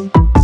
Música